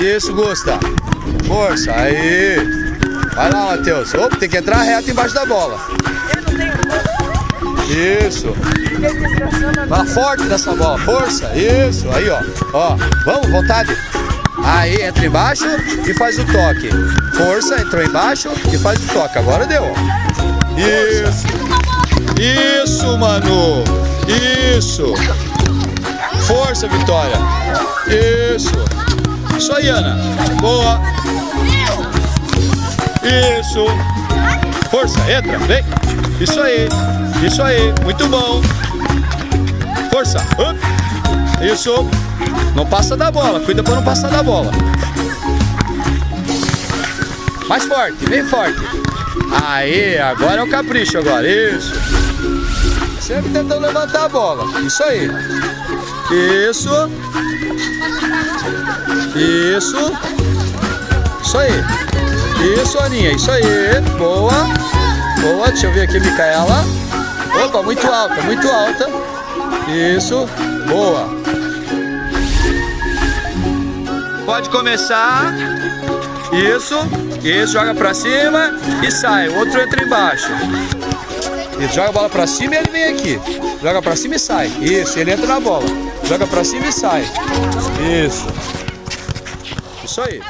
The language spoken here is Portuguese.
Isso, Gusta. Força, aí. Vai lá, Matheus. Opa, tem que entrar reto embaixo da bola. Eu não tenho Isso. Vai forte nessa bola. Força. Isso. Aí, ó. Ó. Vamos, vontade. Aí, entra embaixo e faz o toque. Força, entrou embaixo e faz o toque. Agora deu, ó. Isso. Isso, mano. Isso. Força, Vitória. Isso. Isso aí, Ana. Boa. Isso. Força, entra, vem. Isso aí. Isso aí. Muito bom. Força. Isso. Não passa da bola. Cuida para não passar da bola. Mais forte, bem forte. Aí, agora é o capricho agora. Isso. Sempre tentando levantar a bola. Isso aí. Isso. Isso. Isso aí. Isso, Aninha. Isso aí. Boa. Boa. Deixa eu ver aqui, Micaela. Opa, muito alta, muito alta. Isso. Boa. Pode começar. Isso. Isso. Joga pra cima e sai. O outro entra embaixo. Isso. Joga a bola pra cima e ele vem aqui. Joga pra cima e sai. Isso. Ele entra na bola. Joga pra cima e sai. Isso. Isso aí.